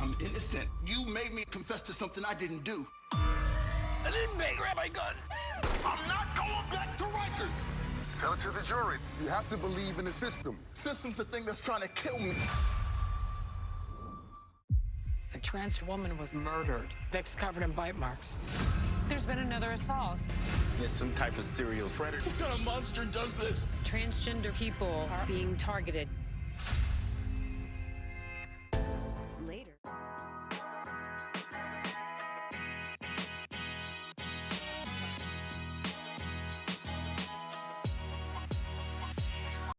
I'm innocent. You made me confess to something I didn't do. I didn't make grab my gun. I'm not going back to Rikers. Tell it to the jury. You have to believe in the system. System's the thing that's trying to kill me. The trans woman was murdered. Vic's covered in bite marks. There's been another assault. It's some type of serial predator. What kind of monster does this? Transgender people are being targeted.